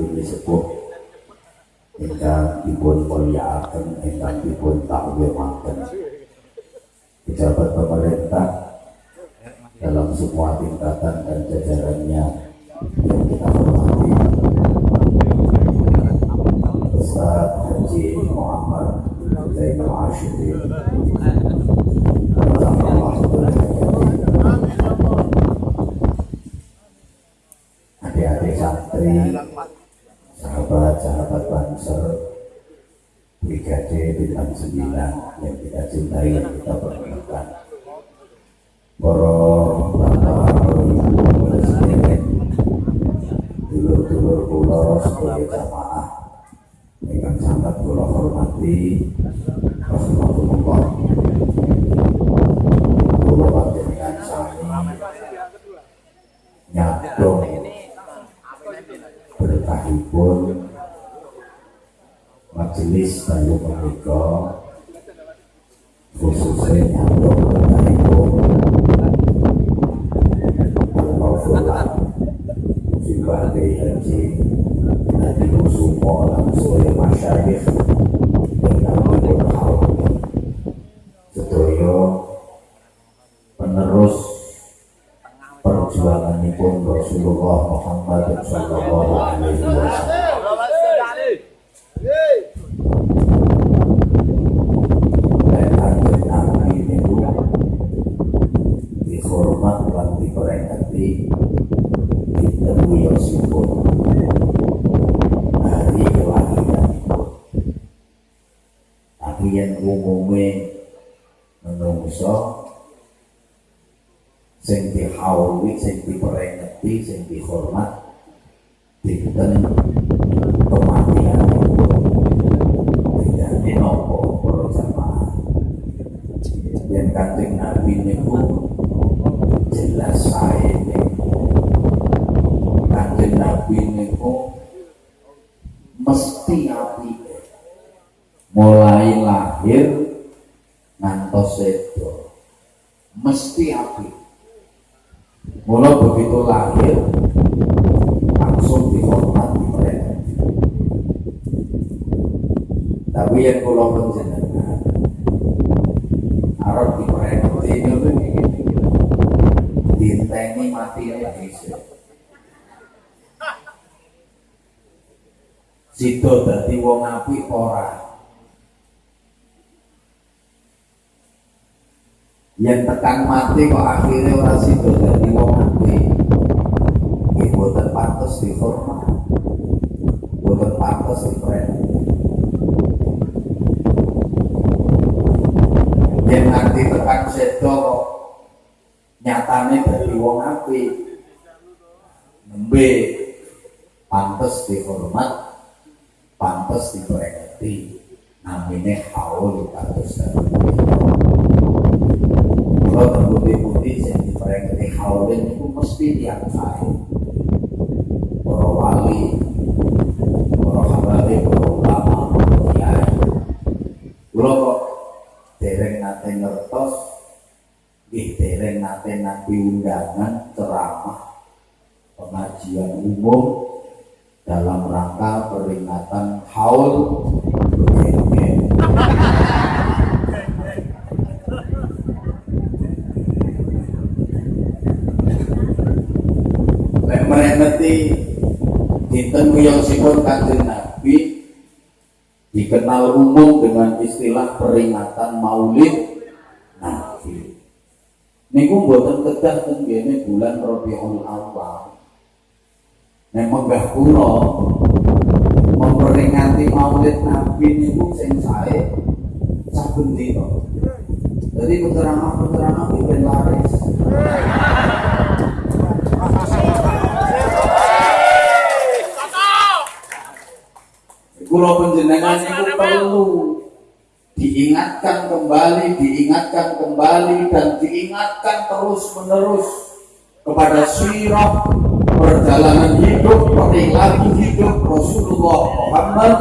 ini sepuh ingkang dipun mulyakaken ingkang dipun takwimaken pejabat pemerintah dalam semua tingkatan dan jajarannya yang kita hormati. Ustaz Haji Muhammad Zainal Ashidin adik-adik santri sahabat-sahabat banser brigade bintang sembilan yang kita cintai yang kita perlukan para bapak ibu presiden dulur-dulur kula sebagai jamaah yang sangat kula hormati Rasulullah. Kula panjenengan sami nyadong berkahipun majelis bayu menika khususnya nyadong berkahipun Al-Mawfulah Simbah Haji hal perjuangan pun Rasulullah Muhammad Sallallahu Alaihi Wasallam itu dihormat dan diperingati ditemui Yosipun hari kelahiran tapi yang umumnya menungso sing dihauli, sing diperingati, sing dihormat dinten kematian. Bedane nopo para jamaah? Yang kanjeng Nabi niku jelas sae kanjeng Nabi niku mesti api mulai lahir ngantos sedo. Mesti api mulai begitu lahir langsung dihormat mereka tapi yang pulau penjenengan Arab diperingati ini dinteni mati Indonesia Sido dadi wong apik ora yang tekan mati kok akhirnya orang situ jadi wong mati. Buatan pantas dihormat buatan pantas diperhati yang nanti tekan sedo kok nyatane dari wong api nembe. Pantas dihormat pantas diperhati. Namanya haul kados kalau terbukti-bukti yang diperingati haulin itu mesti tiap saya para wali para habari, para ulama, para kiai kalau kok dereng nate ngertos ih dereng nate nanti undangan ceramah pengajian umum dalam rangka peringatan haul meremeti dinten wiyosipun kanjeng Nabi dikenal umum dengan istilah peringatan Maulid Nabi. Niku mboten kedah teng bulan Rabiul Awal. Nek menggah kula memperingati Maulid Nabi niku sing sae saben dina. Jadi keterangan-keterangan ben laris. Kulo penjenengan itu perlu diingatkan kembali, diingatkan kembali dan diingatkan terus menerus kepada sirah perjalanan hidup perilaku hidup Rasulullah Muhammad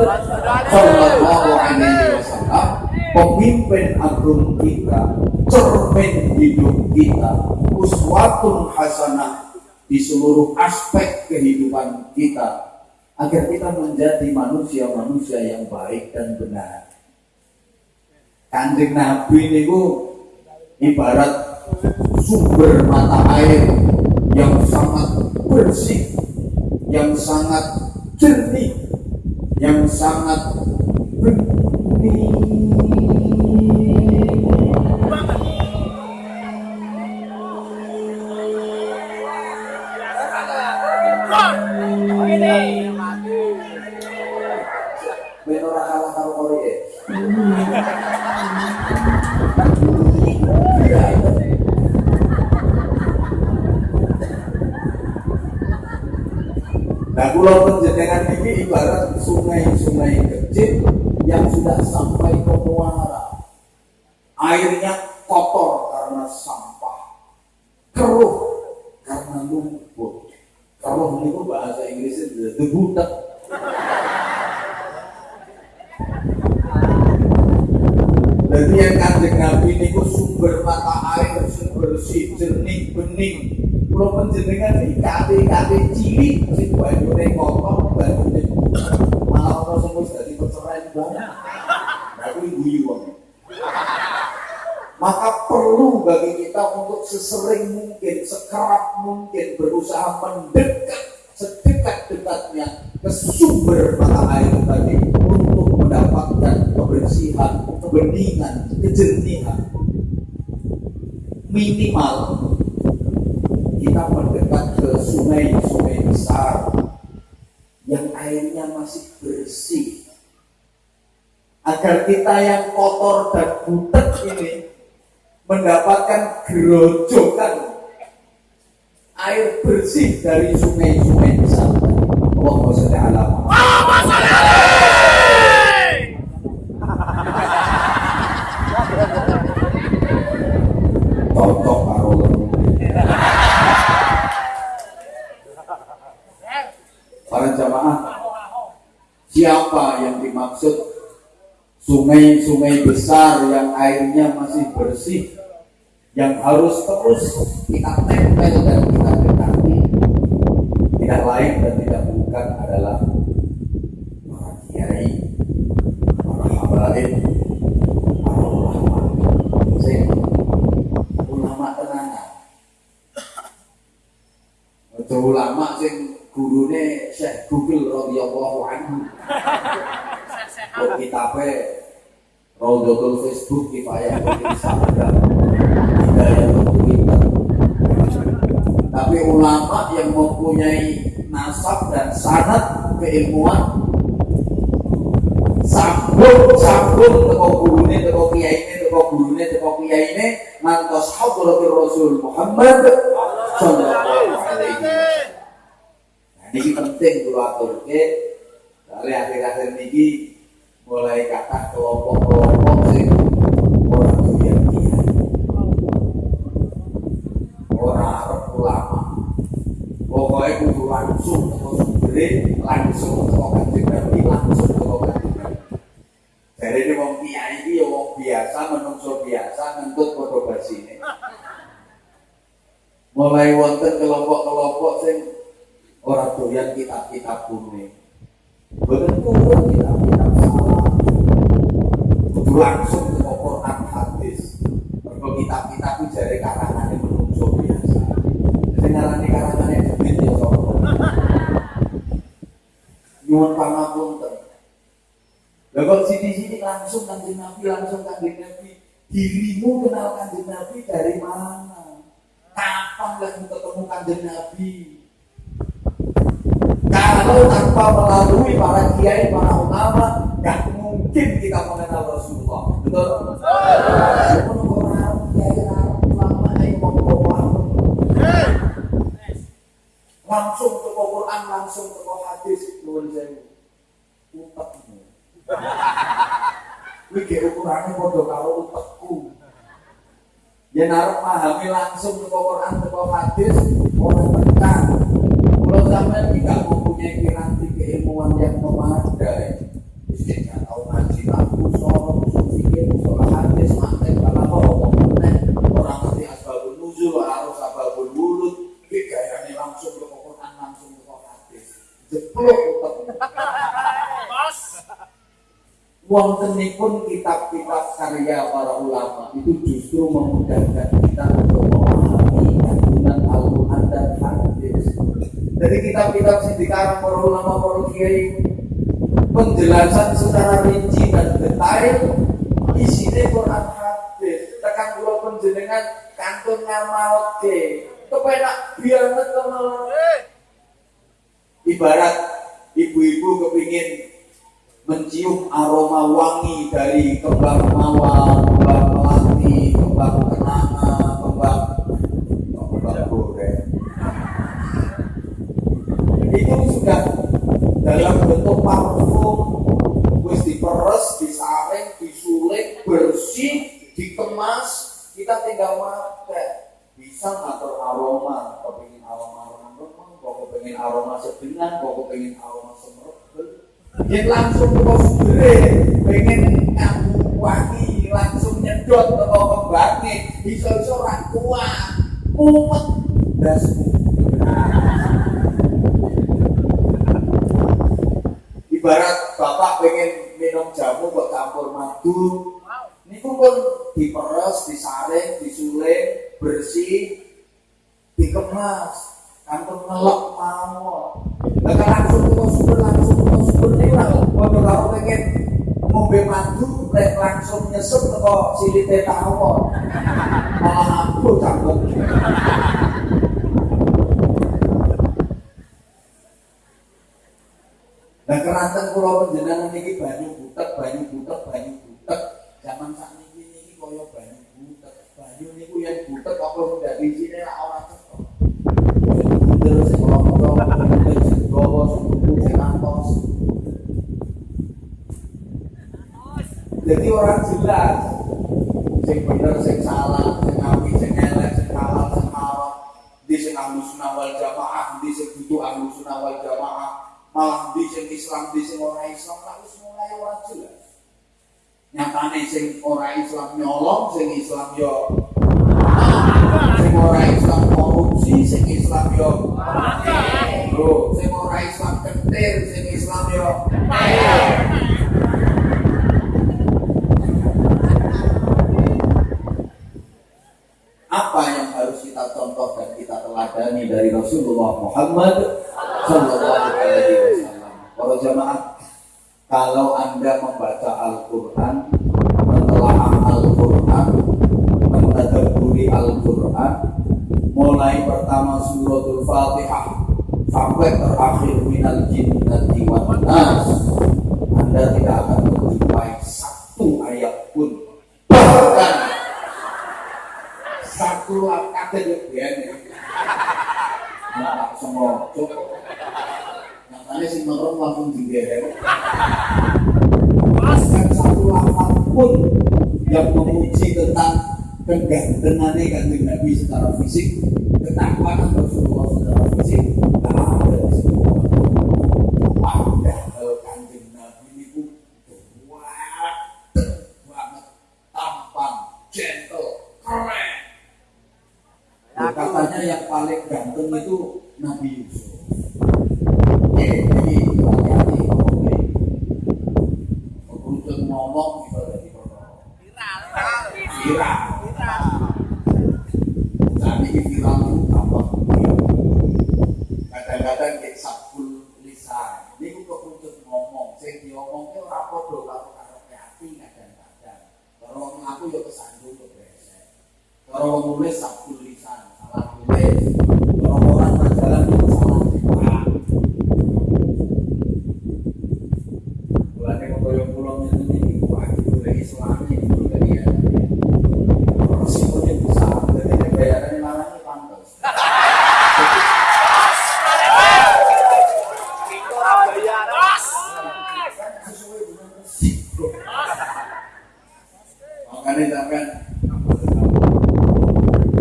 Sallallahu Alaihi Wasallam pemimpin agung kita cermin hidup kita uswatun hasanah di seluruh aspek kehidupan kita agar kita menjadi manusia-manusia yang baik dan benar. Kanjeng Nabi niku ibarat sumber mata air yang sangat bersih, yang sangat jernih, yang sangat bening ini ibarat sungai-sungai kecil yang sudah sampai ke muara. Airnya kotor karena sampah, keruh karena lumpur. Keruh itu bahasa Inggrisnya debu Jadi yang kanjeng Nabi ini sumber mata air, sumber si jernih, bening, Kulo penjenengan iki kate-kate cilik sing banyune kotor, wong. Maka perlu bagi kita untuk sesering mungkin, sekerap mungkin berusaha mendekat sedekat-dekatnya ke sumber mata air tadi untuk mendapatkan kebersihan, kebeningan, kejernihan. Minimal kita mendekat ke sungai-sungai besar yang airnya masih bersih agar kita yang kotor dan butek ini mendapatkan gerojokan air bersih dari sungai-sungai besar. Allahumma sholli ala Muhammad. Siapa yang dimaksud sungai-sungai besar yang airnya masih bersih yang harus terus kita tempel dan kita dekati tidak lain dan tidak bukan adalah para kiai, para habaib, para ulama. Ulama tenanan. ulama sing gurune Syekh Google radhiyallahu anhu. Kok kitabe Rawdatul Facebook kifayah Instagram Hidayah Twitter Tapi ulama yang mempunyai nasab dan sanat keilmuan sambung sambung teko gurune teko kiyaine teko gurune teko kiyaine ngantos hadratir Rasul Muhammad sallallahu alaihi wasallam. Ini penting kalau aturke. Dari akhir-akhir ini mulai kata kelompok-kelompok sing orang doyan kiai. Orang arep ulama. Pokoknya kudu langsung ke sumbere, langsung kanjeng Nabi, langsung kanjeng Nabi. Jadi ini wong kiai ini ya biasa, menungso biasa, ngentut podo basine. Mulai wonten kelompok-kelompok sing orang doyan kitab-kitab kuning betul turun kitab-kitab langsung ke Quran hadis kalau kitab-kitab itu dari karangan yang menungso biasa jadi ngarani karangan yang debit ya sopo nyuwun pangapunten Lah kok sini-sini langsung kanjeng Nabi, langsung kanjeng Nabi. Dirimu kenal kanjeng Nabi dari mana? Kapan lagi ketemu kanjeng Nabi? Kalau tanpa melalui para kiai, para ulama, nggak mungkin kita mengenal Rasulullah. Langsung ke Quran, langsung ke hadis, nuwun sewu. Utekmu. Kuwi ge ukurane padha karo utekku. Yen arep pahami langsung ke Quran, ke hadis, ora tekan. Kalau sampai tidak mempunyai piranti keilmuan yang memadai, nggak tahu ngaji lagu, sorong, mantek, kalau mau orang ngerti asbabul nuzul, harus asbabul wulud, ini langsung ke langsung ke. Jeplok wontenipun kitab-kitab karya para ulama itu justru memudahkan kita untuk memahami kandungan Al-Quran dan hadis. Dari kitab-kitab yang dikarang para ulama para kiai penjelasan secara rinci dan detail isinya Quran hadis. Tekan kula penjenengan kantun ngamalke. Kepenak biar teman Ibarat ibu-ibu kepingin mencium aroma wangi dari kembang mawar, kembang melati, kembang kenanga, kembang kembang goreng. Itu sudah dalam bentuk parfum, wis diperes, disaring, disuling, bersih, dikemas, kita tinggal makan. Bisa ngatur aroma, kau pengen aroma remeng, kau pengen aroma sedengan, kau pengen aroma semerbel, yang langsung ke sumber pengen kamu wangi langsung nyedot ke kembangnya iso-iso ora kuat mumet dasmu. Ibarat bapak pengen minum jamu kok campur madu. Ini pun diperes, disaring, disuling, bersih, dikemas, kantor ngelok mau. Bahkan langsung ke sumber, langsung ke sumber ini lah. Waktu kamu pengen ngombe madu, langsung nyesep ke silite tawon. Malah aku canggung. Nah keranten pulau penjenengan ini banyu butek, banyu butek, banyu butek. Zaman saat ini ini koyo banyu butek. Banyu ini yang butek apa udah di sini lah orang cetok. Terus kalau gawa suku sing antos. Jadi orang jelas sing bener sing salah, sing apik sing elek, sing halal sing haram. Di sing ahlu sunnah wal jamaah, di sing kudu ahlu sunnah wal jamaah, malah di sing Islam, di sing ora Islam, harus mulai orang jelas. Nyatane sing ora Islam nyolong, sing Islam yo sing ora Islam korupsi, sing Islam yo Lho, sing ora Islam kentir, sing Islam yo Apa yang harus kita contoh dan kita teladani dari Rasulullah Muhammad? Para jamaah, kalau anda membaca Al-Quran, mentelaah Al-Quran, mentadaburi Al-Quran, mulai pertama suratul Fatihah sampai terakhir minal jinnati wan nas, Anda tidak akan menjumpai satu ayat pun bahkan satu kata ya. Cukup. Nyatanya si merem langsung digeret. Bahkan satu lafaz pun yang memuji tentang kegantengannya kanjeng Nabi secara fisik, ketakwaan Rasulullah secara fisik, tak ada di semua. Padahal kanjeng Nabi itu kuat banget, tampan, gentle, keren. Katanya yang paling ganteng itu Nabi Yusuf. Eh, ini hati-hati ngomongnya. Kerucut ngomong bisa jadi viral. Viral. Saat ini viral itu tambah Kadang-kadang kayak sabul lisan. Ini kok kerucut ngomong. Saya diomongnya ora padha karo karepe ati kadang-kadang. Kalau ngomong aku ya kesandung ya besek. Kalau nulis sabul lisan, salah tulis. Kalau orang berjalan itu salah cepat. Mulane kaya pulau ini wah itu dari Islam itu dari ya. Resikonya besar, jadi bayarannya malah pantas. Sesuai dengan resiko. Makanya sampai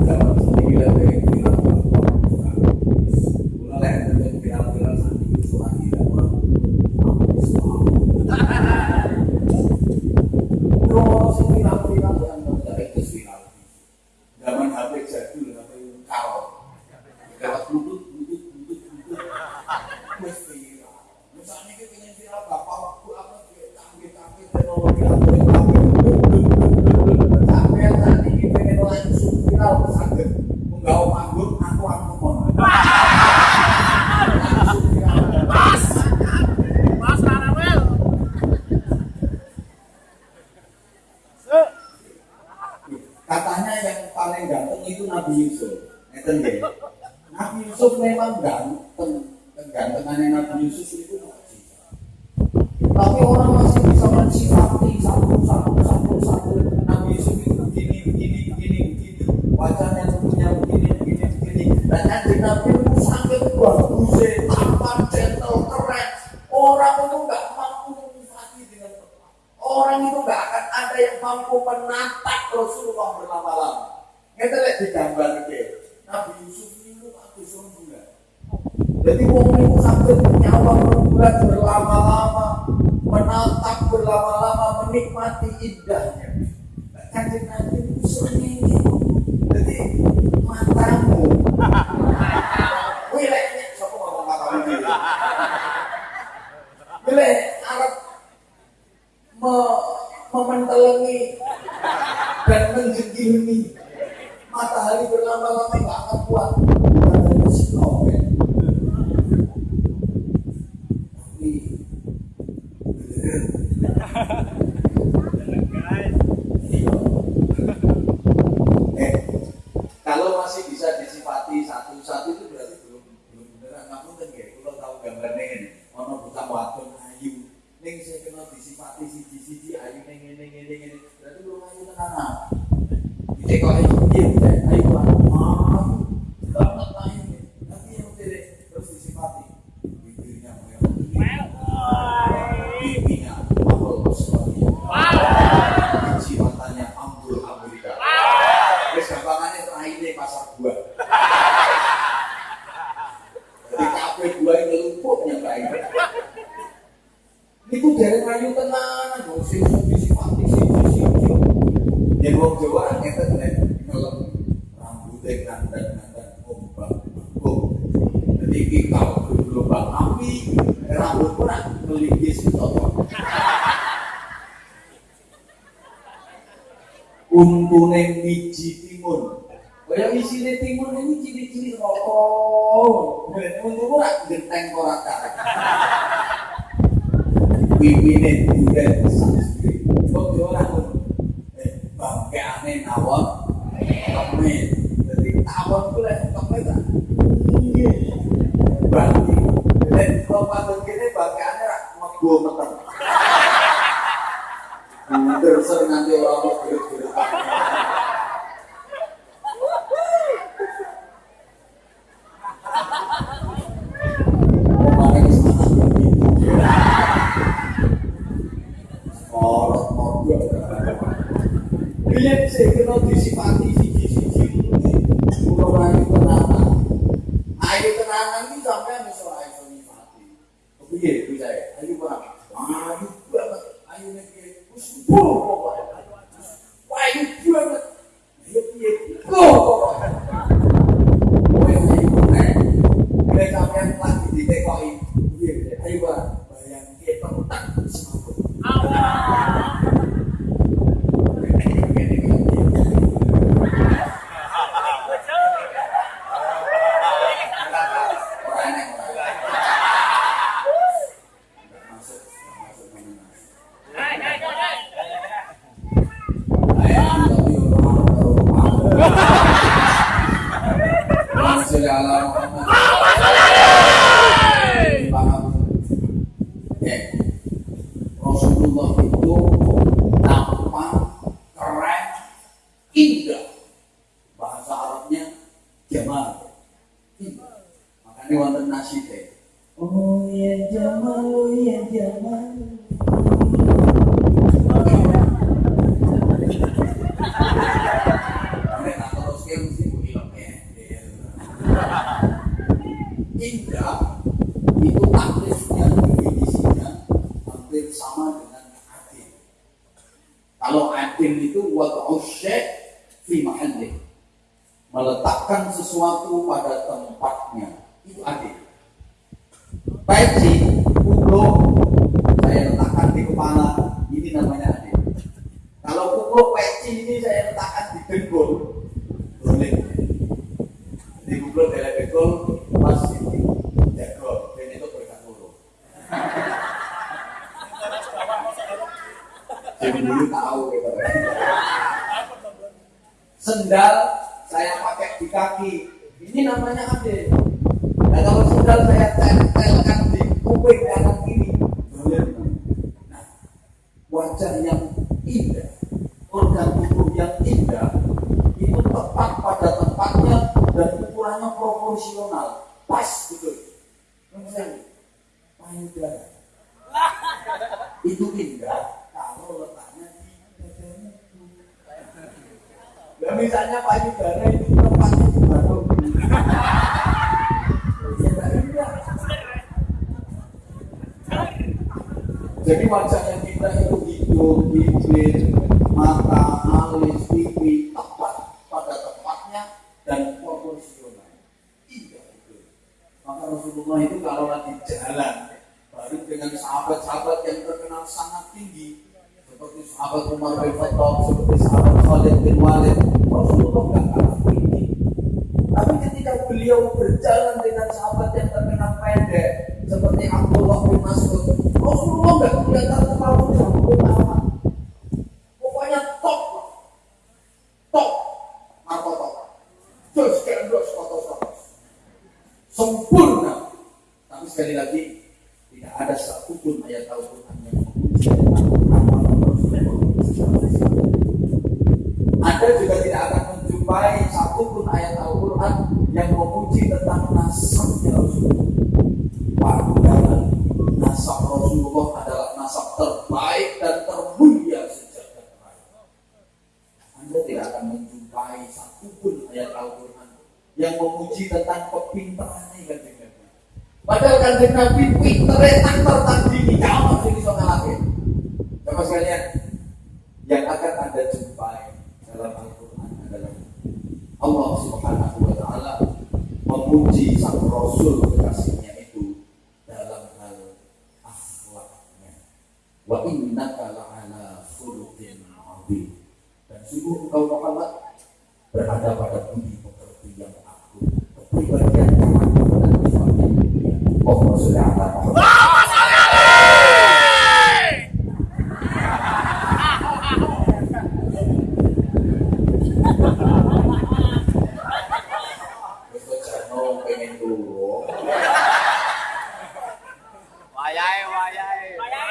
dalam sembilan dari bilang mulai dari viral-viral saat itu surat tidak orang Kalau si we mean it Rasulullah itu kalau lagi jalan baru dengan sahabat-sahabat yang terkenal sangat tinggi seperti sahabat Umar bin Khattab, seperti sahabat Khalid bin Walid, Rasulullah nggak kalah tinggi. Tapi ketika beliau berjalan dengan sahabat yang terkenal pendek, seperti Abdullah bin Mas'ud, Rasulullah nggak kelihatan terlalu jauh amat. Pokoknya top, top, apa top, terus terus foto sempurna. Tapi sekali lagi tidak ada satupun ayat Al-Quran yang memuji Anda juga tidak akan menjumpai satupun ayat Al-Quran yang memuji tentang nasabnya Rasulullah. Padahal nasab Rasulullah adalah nasab terbaik dan termulia sejak terakhir. Anda tidak akan menjumpai satupun ayat Al-Quran yang memuji tentang kepintarannya kan Padahal kanjeng Nabi pintere tak tertandingi kamu sing iso ngalahke. Bapak sekalian, yang akan Anda jumpai dalam Al-Qur'an adalah Allah Subhanahu wa taala memuji sang rasul kekasihnya itu dalam hal akhlaknya. Wa innaka la'ala khuluqin 'adzim. Dan sungguh engkau Muhammad berada pada budi pekerti yang agung, kepribadian yang agung dan sebagainya. Allahumma sholli ala Muhammad.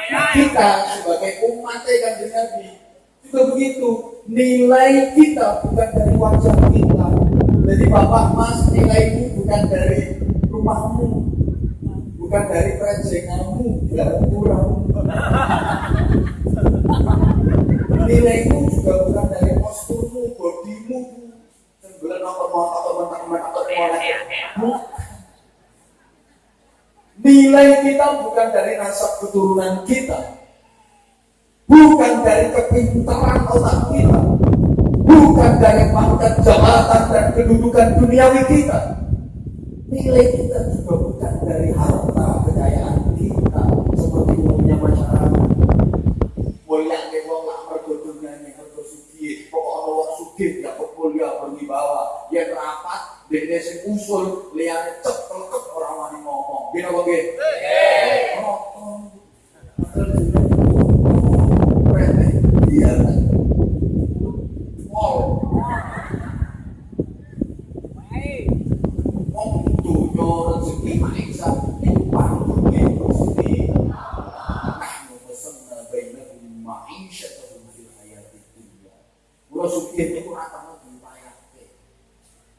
Nah, kita sebagai umat kanjeng Nabi juga begitu. Nilai kita bukan dari wajah kita. Jadi bapak mas nilaimu bukan dari rumahmu, bukan dari prejenganmu, tidak kurang. Nilaimu juga bukan dari posturmu, bodimu, sembilan apa mau atau mentak atau mau Nilai kita bukan dari nasab keturunan kita, bukan dari kepintaran otak kita, bukan dari pangkat jabatan dan kedudukan duniawi kita. Nilai kita juga bukan dari harta kekayaan kita seperti umumnya masyarakat. Mulia ke wong lak mergo dunyane mergo sugih, pokok ana wong sugih ya kuliah berwibawa, yen rapat dekne sing usul liyane ceplek ora wani ngomong. Gini apa nggih? Ngomong. Dunya rezeki.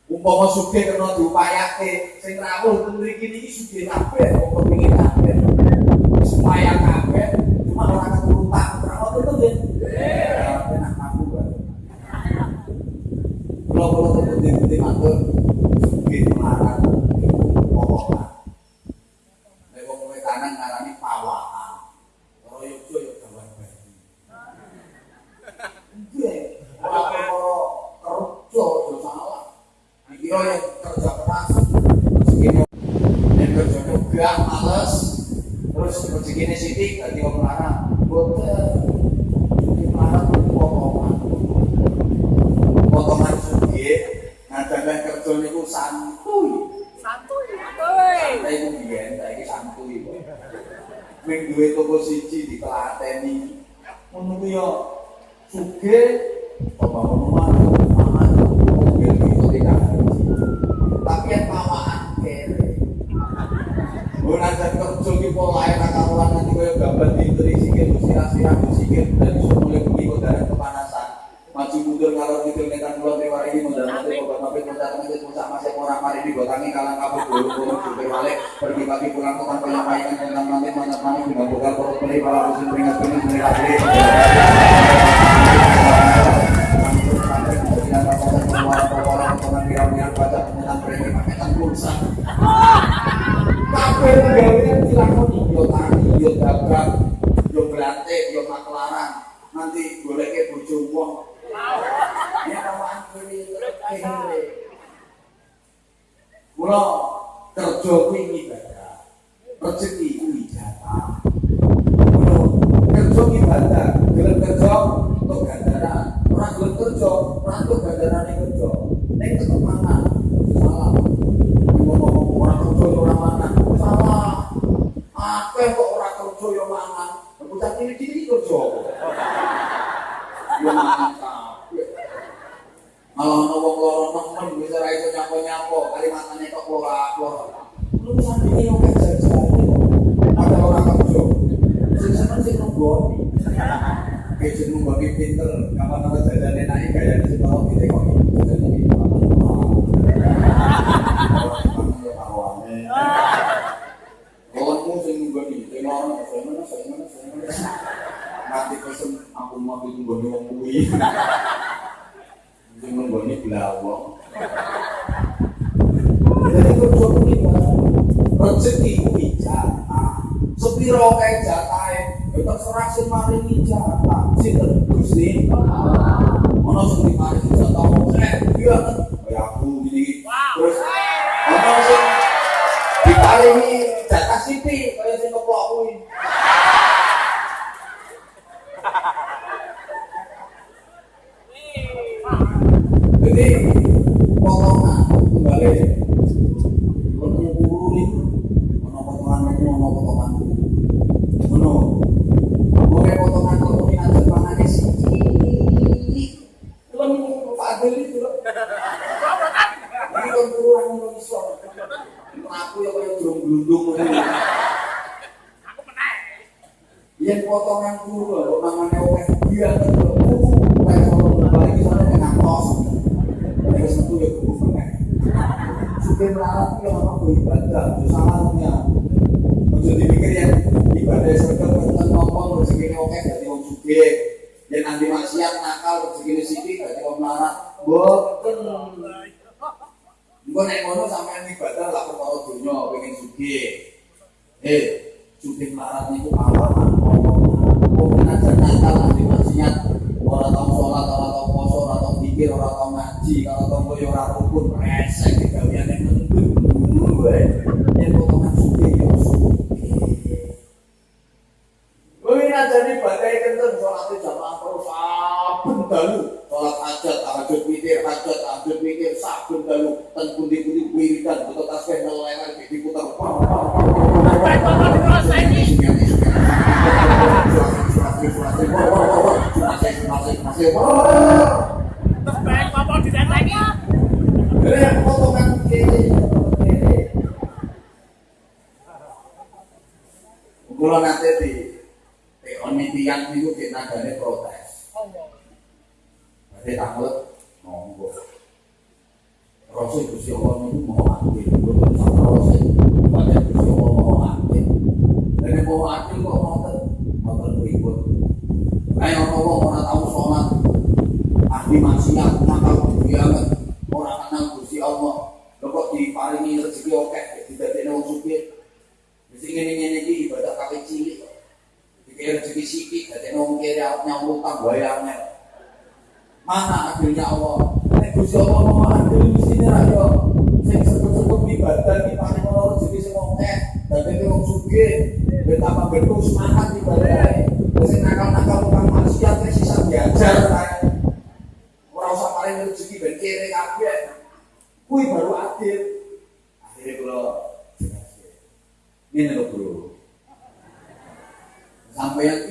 Umpama sugih kena diupayake, sing rawuh ten mriki niki sugih kabeh wong kepengin kabeh. Supaya kabeh cuma ora keturutan, ora ngono to nggih. Aku. Kula kula temen-temen matur sugih piro yang kerja keras segini yang kerja juga males terus segini sini ganti orang larang boten di larang potongan. Potongan sugi nah jangan kerja niku santuy. Santuy santuy. Santai itu biyen saiki santuy. Kok ming duwe di siji ditelateni. Ngono ya sugih apa-apa tapi yang tawaan kere gue nanti kerja di pola enak karuan nanti gue gambar di terisikin musirah-sirah dan dari semuanya bumi kepanasan maju mundur kalau tidur netan bulan tewar ini mundur nanti gue bapak mundur nanti orang mari di botangi kalang kabut dulu gue jubir balik pergi pagi pulang ke kantor yang tentang nanti mana nanti gue bakal korot beli malah musim peringat peringat rusak kabeh gawean dilakoni yo tani yo dagang yo yo maklaran nanti goleke bojo wong. Ya awan kuwi. Mula kerja kuwi day sithik dadi wong kere awak nyambut utang bayangnya. Mana akhirnya Allah. Nek Gusti Allah mau malah delusine ra yo sing sebut-sebut ibadah iki paling ora rezeki sing wong eh dadi wong suge betapa betul semangat ibadah. Wis nakal-nakal tukang manusia wis sisa diajar Ora usah paling rezeki ben kere kabeh. Kuwi baru adil. Akhirnya kalau ini loh bro sampai yang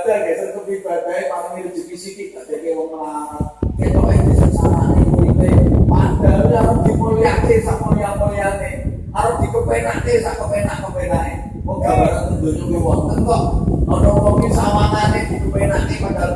belajar geser ke ibadah paling rezeki sithik dadi wong melarat ketok iki sesarane muridé padahal arep dimulyakake sak mulya-mulyane arep dikepenake sak kepenak-kepenake. Wong gambaran donya kuwi wonten kok? Ana wong iki sawangane dikepenake padahal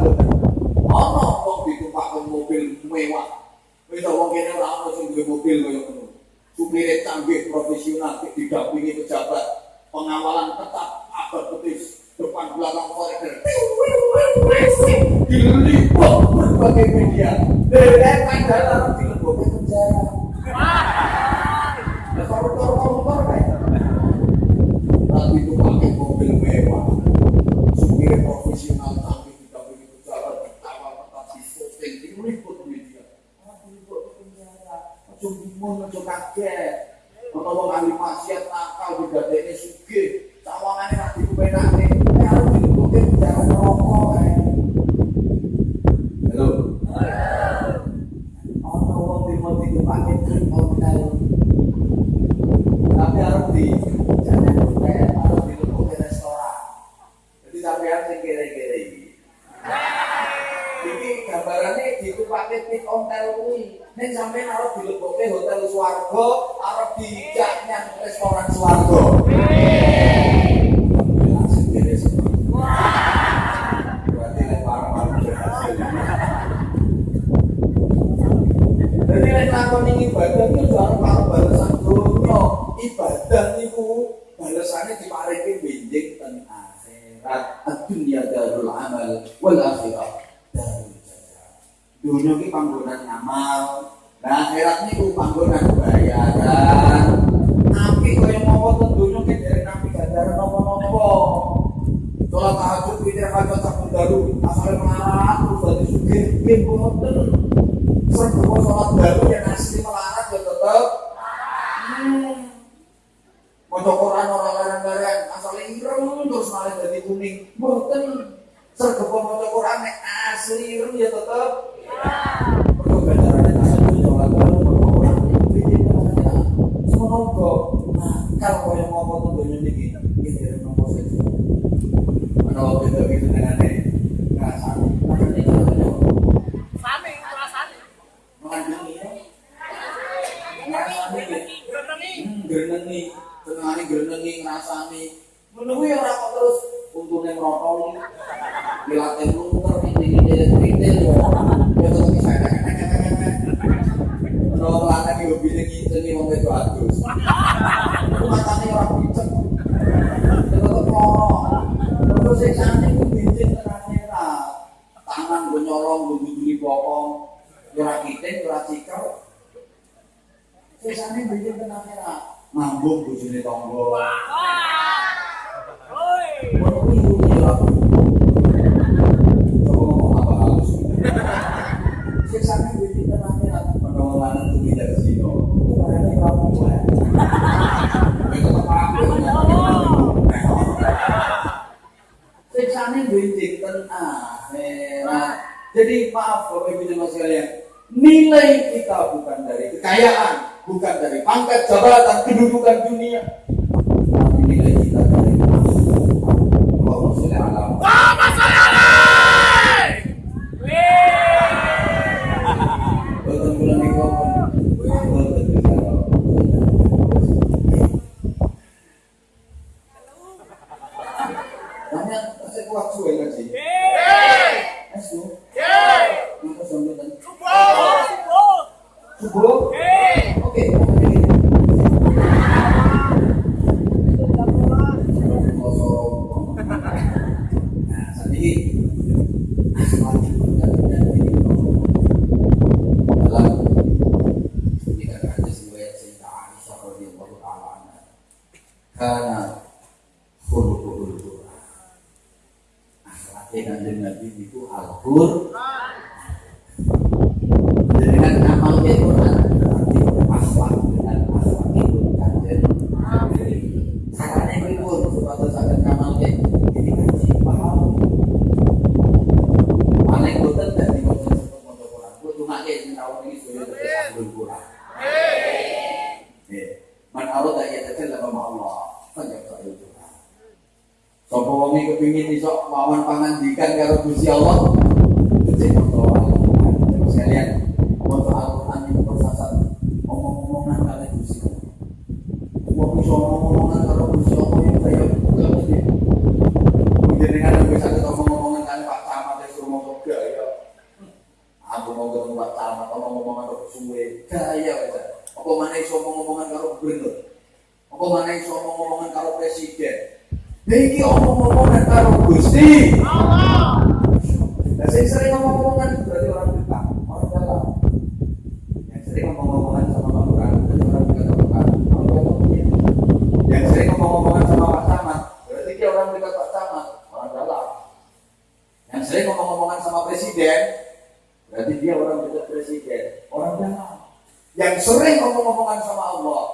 hati Jadi maaf Bapak Ibu jemaah sekalian, nilai kita bukan dari kekayaan, bukan dari pangkat jabatan, kedudukan dunia, tapi nilai kita dari Allah Subhanahu wa omongan mana iso omongan karo presiden Niki omong-omongan karo Gusti Allah. Saya sering ngomong-ngomongan berarti orang dekat, orang dalam. Yang sering ngomong-ngomongan sama Pak Lurah berarti orang dekat sama Pak Yang sering ngomong-ngomongan sama Pak Camat berarti dia orang dekat Pak Camat, orang dalam. Yang sering ngomong-ngomongan sama Presiden berarti dia orang dekat Presiden, orang dalam. Yang sering ngomong-ngomongan sama Allah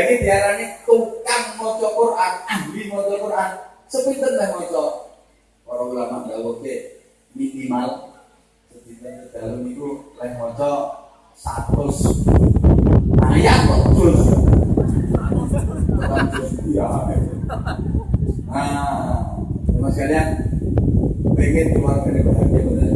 Lagi diarani tukang maca Quran, ahli maca Quran. Sepinten teh maca. Para ulama dawuhke minimal sepinten dalam itu lain maca 100 ayat terus. Nah, iya, nah Mas kalian pengen keluar dari bahagia benar.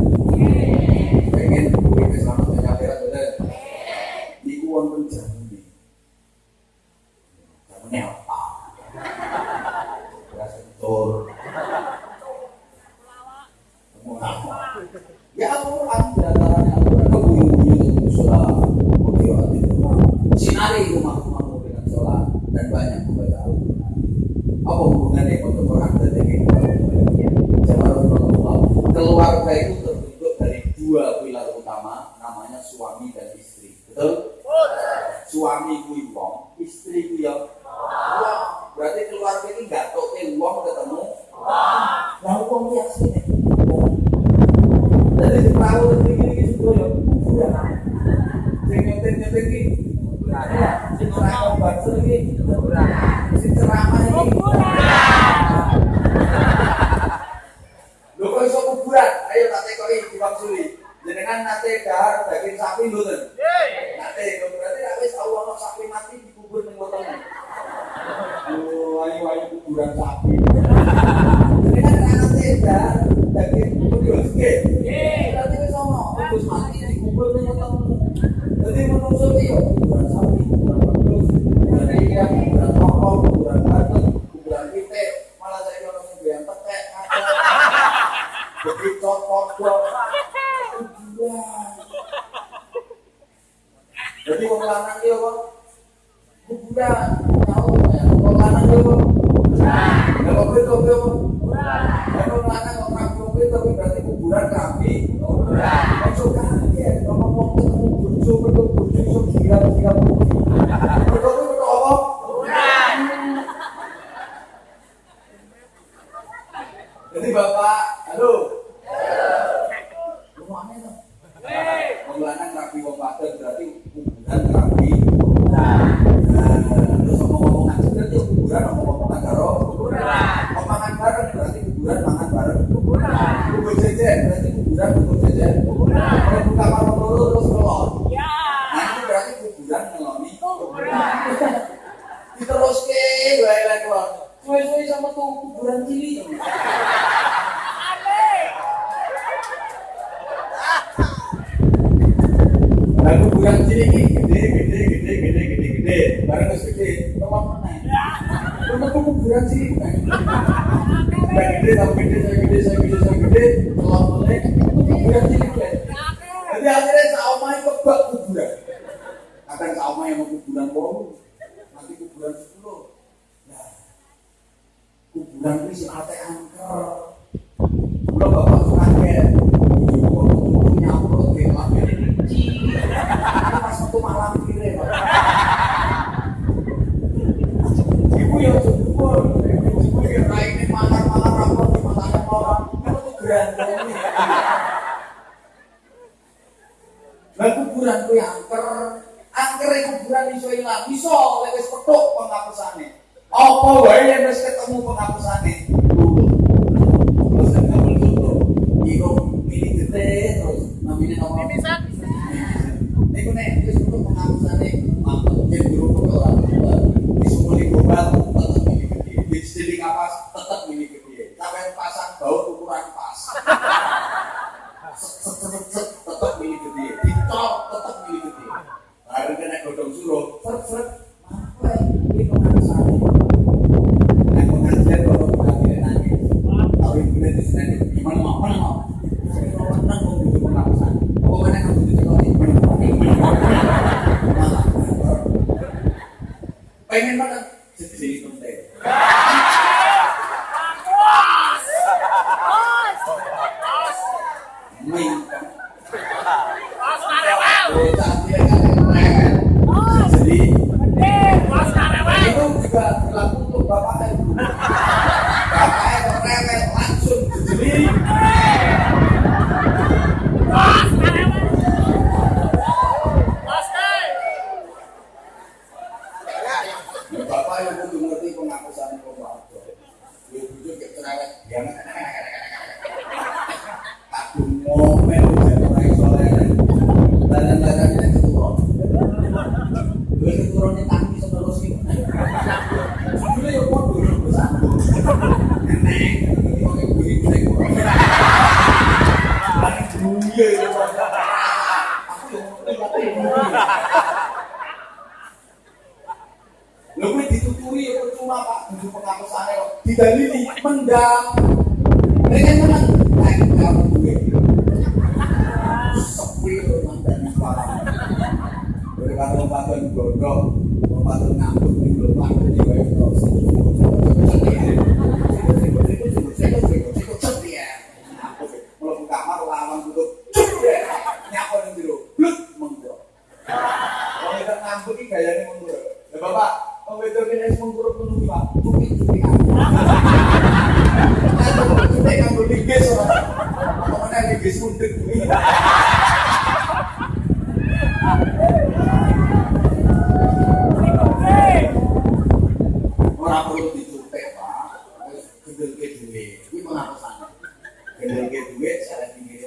me.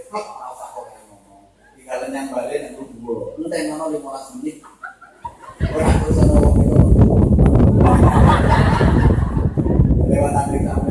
vlog ora usah kok ngomong. Tinggalan yang balik nang gua. 15 menit. Lewat Amerika.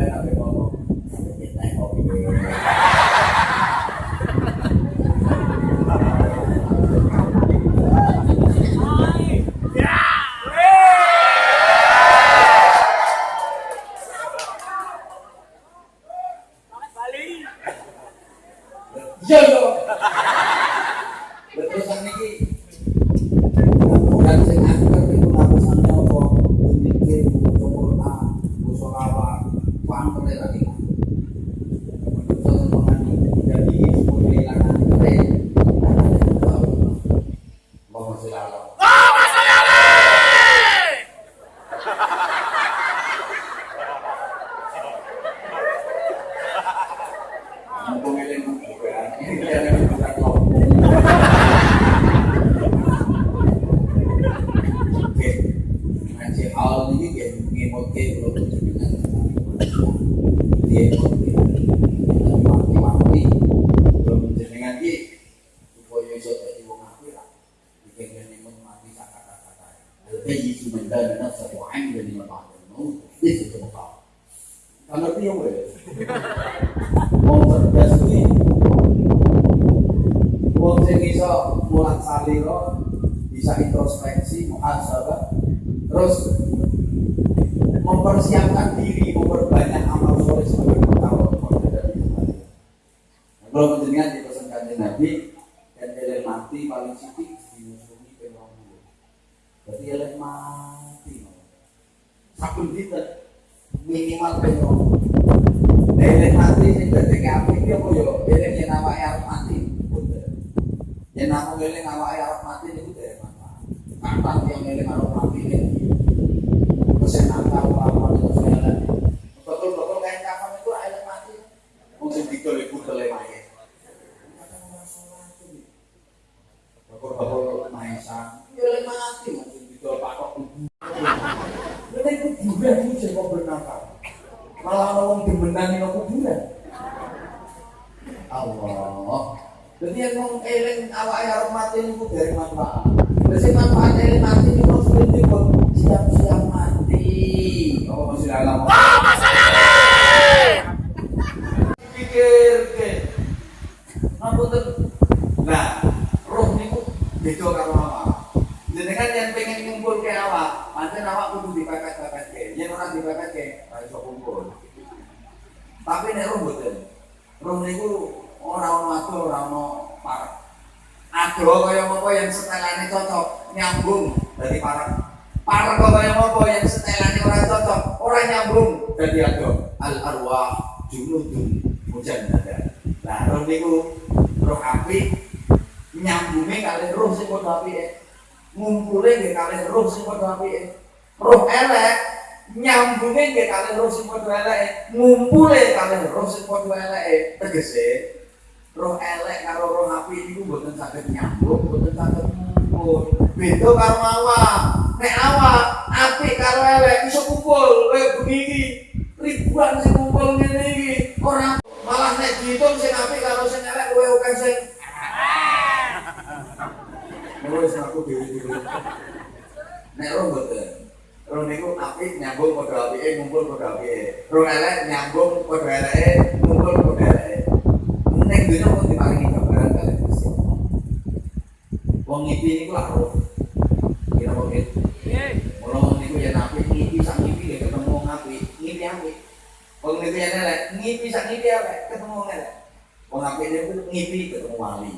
Mimpi ketemu wali,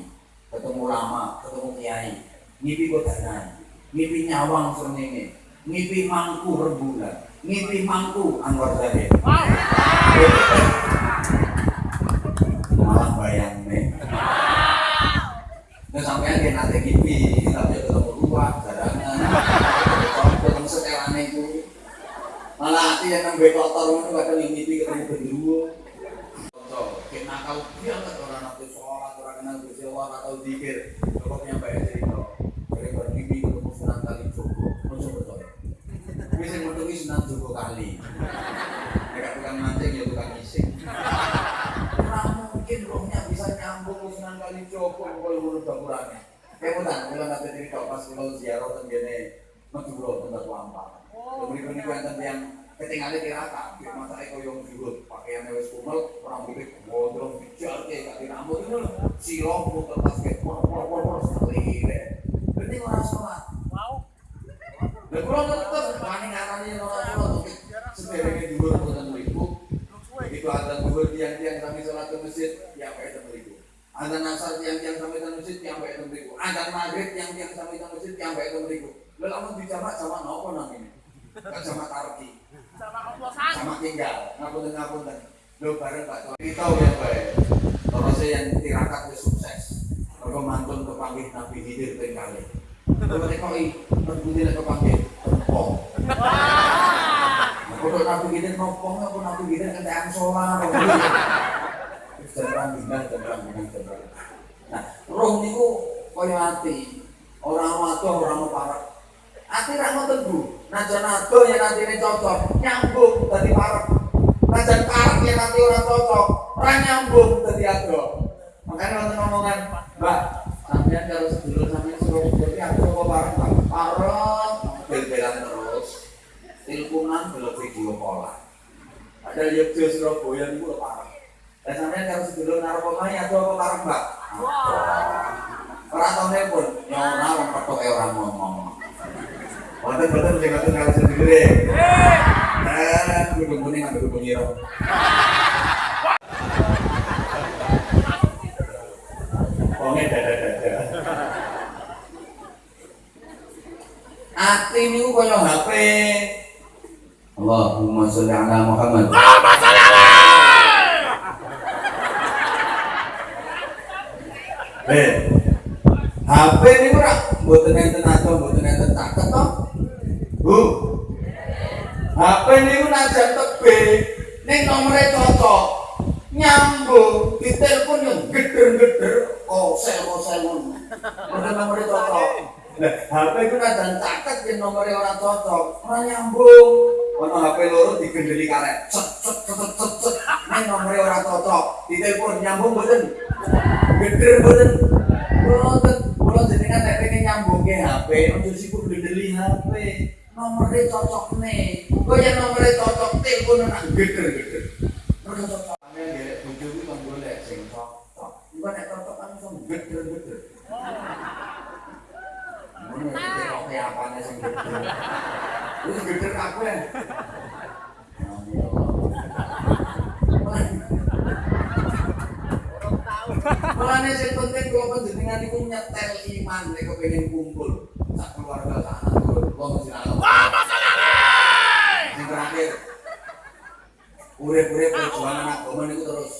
ketemu lama, ketemu kiai. Mimpi botanan, mimpi nyawang surnene, mimpi mangku rebulan, mimpi mangku Anwar Zahid. Tilpunan belum video pola ada Yogyo Surabaya itu lho parek dan sampean kalau sedulur narkomani ado apa parek mbak tahu pun, ya orang petok orang ngomong. Wonten betul sing ngoten kalau sendiri. Nah, dukung kuning ambil dukung ireng. Wonge dada-dada. Ati niku kaya HP. Allahumma sholli ala Muhammad. Allahumma sholli alaihi. Eh, HP ini ora mboten enten ato mboten enten caket to. Bu. HP niku najan tebe ning nomore cocok nyambung ditelepon yang geder-geder kosel-kosel ngono. Mboten nomore cocok. HP itu najan caket yen nomore ora cocok, ora nyambung. Ono HP loro digendeli karet. Cet cet cet cet cet. Ning nomore ora cocok, ditelepon nyambung mboten. Geder mboten. Mboten. Kula jenengan nek pengen nyambungke HP, ojo sibuk gendeli HP. Nomore cocok nih. Kok ya nomore cocok telepon nak geder-geder. Nomor cocok. Sing geder. Wis geder kabeh. Mulane sing penting kula panjenengan iku nyetel iman nek kepengin kumpul sak keluarga sak anak turun kula mesti nang. Allahumma sholli alaihi. Sing terakhir. Urip-urip perjuangan agama niku terus.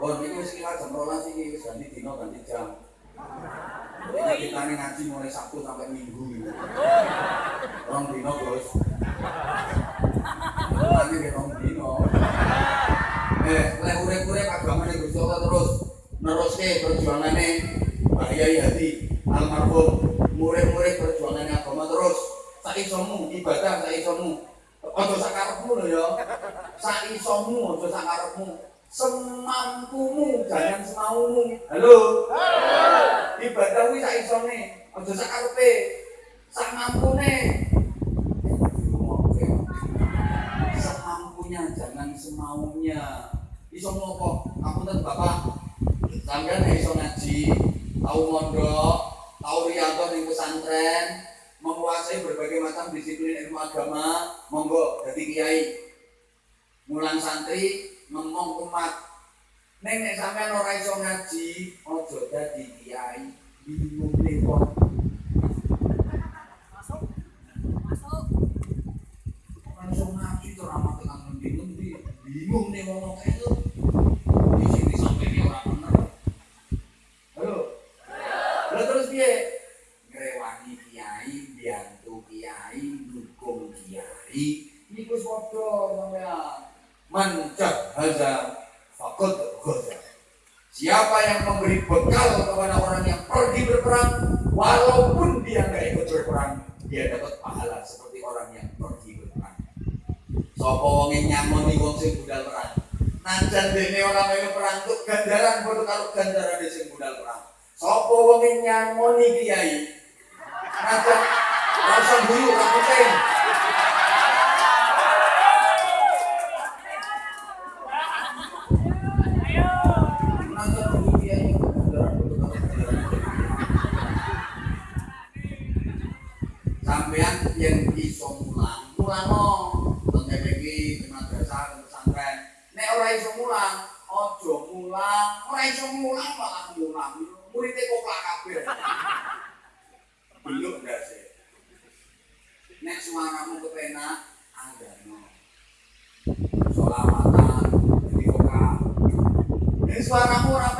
Oh niku wis kilat jam 12 iki wis ganti dina ganti jam. Kita ini ngaji mulai Sabtu sampai Minggu. Rong dino Gus. Nanti di rong dino. Eh, lek urip-urip agama nih Gusti Allah terus neruske perjuangane Pak Yai Hadi almarhum murid-murid perjuangannya agama terus sak isomu ibadah sak isomu ojo sak karepmu lho ya sak isomu ojo sak karepmu semampumu jangan semaumu. Halo? Ibadah kuwi sak isone aja sak karepe. Sak mampune. Semampunya jangan semaunya. Iso ngopo? Aku ten bapak. Sampean iso ngaji tau mondok tau riyanto ning pesantren menguasai berbagai macam disiplin ilmu agama monggo dadi kiai. Mulang santri ngomong umat. Neng nek sampean ora iso ngaji ojo dadi kiai bingung lewat. Masuk. Masuk. Langsung ngaji ora ramah tenang bingung bingung nih wong kayak Mancah hazar fakut goza. Siapa yang memberi bekal kepada orang yang pergi berperang, walaupun dia nggak ikut berperang, dia dapat pahala seperti orang yang pergi berperang. Sopo wong yang nyamoni wong sing budal perang. Najan dene ora melu perang tuh gandaran padha karo gandaran sing budal perang. Sopo wong yang nyamoni kiai. Najan rasa guyu ora penting. Sampean yang iso mulang mulano tengene iki madrasah pesantren. Nek ora iso mulang aja mulang. Ora iso mulang malah mulang. Muridé kok kabeh. Belum ndak sih? Nek suaramu kepenak andano solawatan jadi koka nek suaramu ora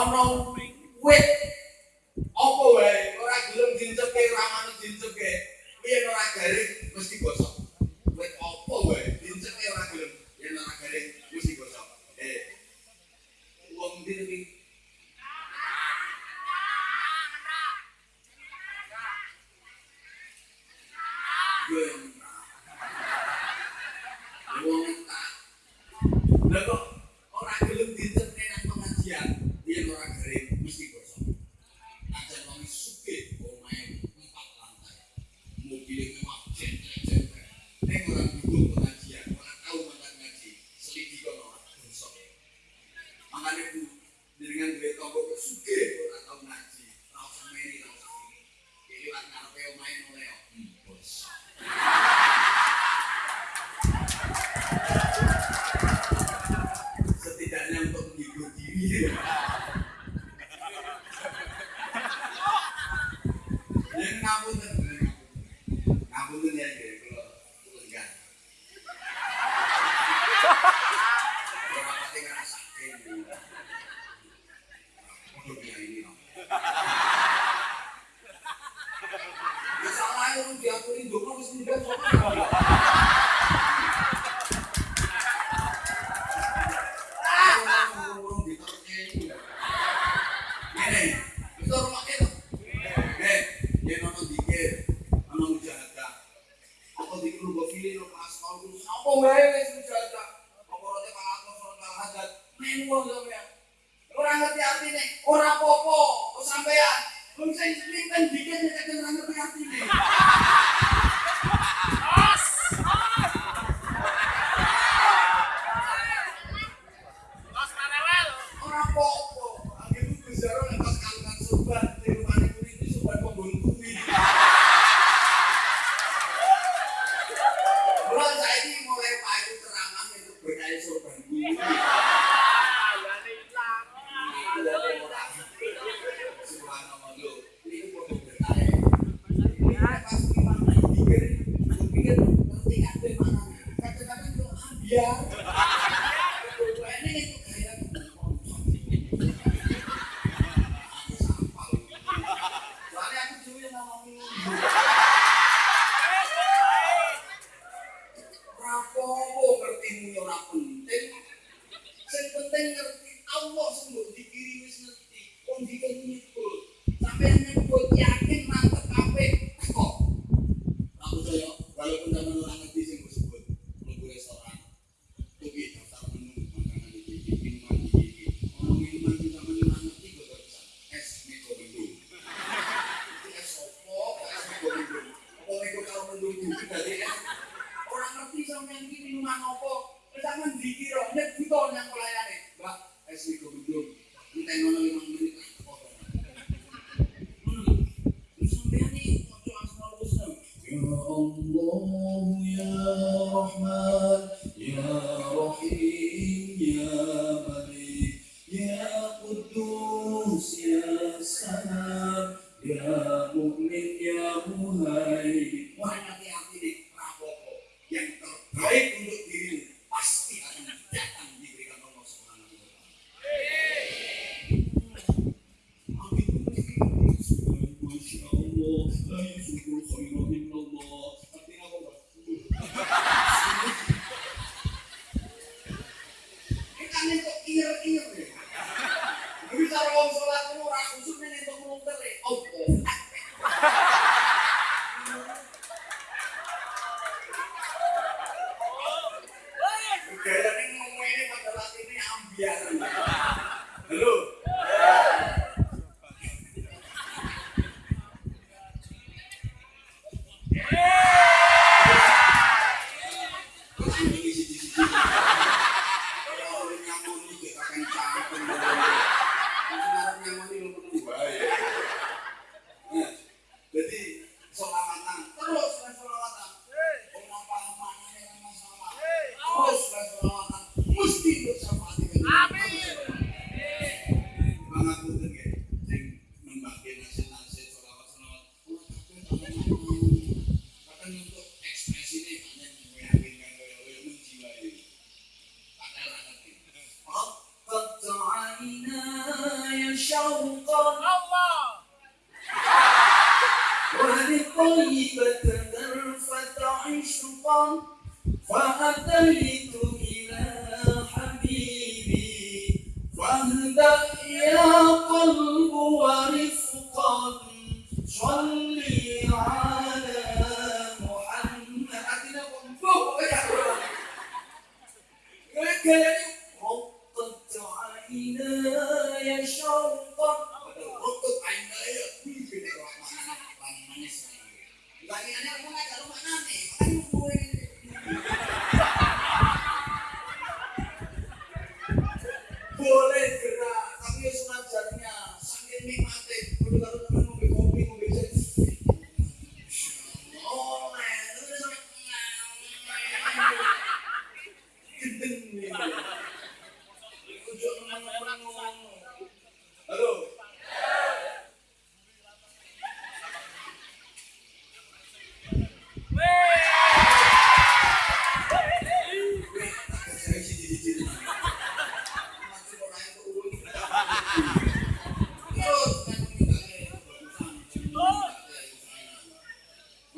Ono wit apa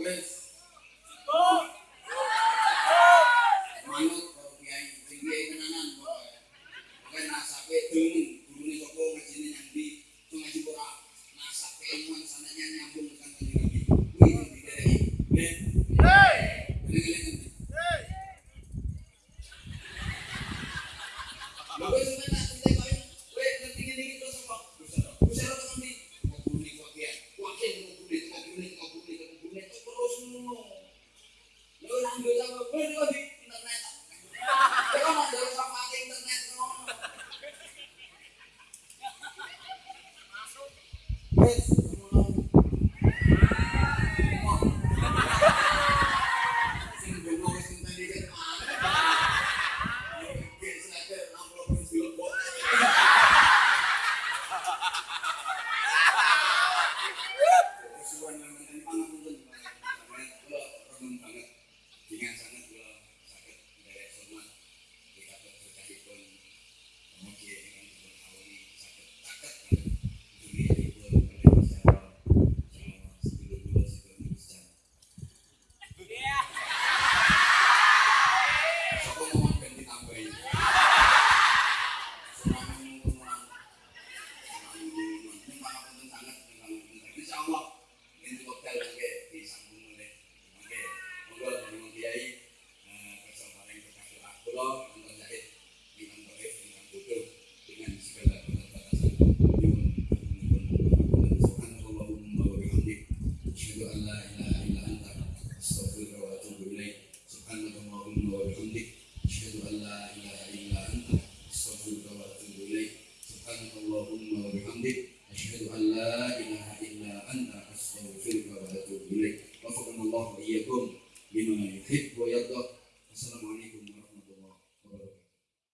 with